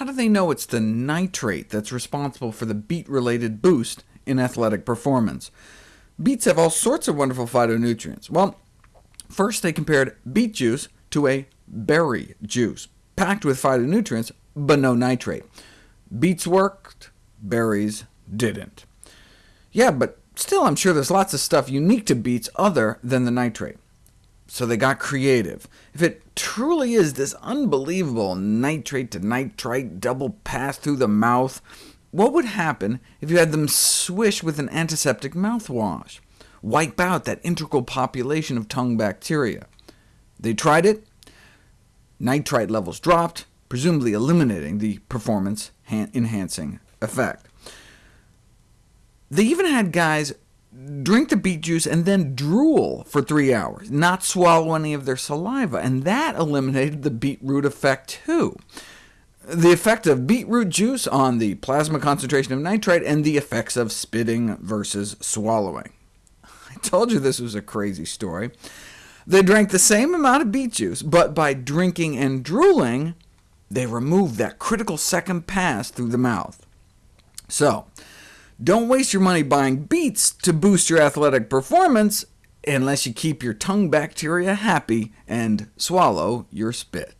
how do they know it's the nitrate that's responsible for the beet-related boost in athletic performance? Beets have all sorts of wonderful phytonutrients. Well, first they compared beet juice to a berry juice, packed with phytonutrients, but no nitrate. Beets worked, berries didn't. Yeah, but still I'm sure there's lots of stuff unique to beets other than the nitrate. So they got creative. If it truly is this unbelievable nitrate to nitrite double pass through the mouth, what would happen if you had them swish with an antiseptic mouthwash? Wipe out that integral population of tongue bacteria. They tried it. Nitrite levels dropped, presumably eliminating the performance-enhancing effect. They even had guys drink the beet juice and then drool for three hours, not swallow any of their saliva, and that eliminated the beetroot effect too. The effect of beetroot juice on the plasma concentration of nitrite, and the effects of spitting versus swallowing. I told you this was a crazy story. They drank the same amount of beet juice, but by drinking and drooling, they removed that critical second pass through the mouth. So, don't waste your money buying beets to boost your athletic performance unless you keep your tongue bacteria happy and swallow your spit.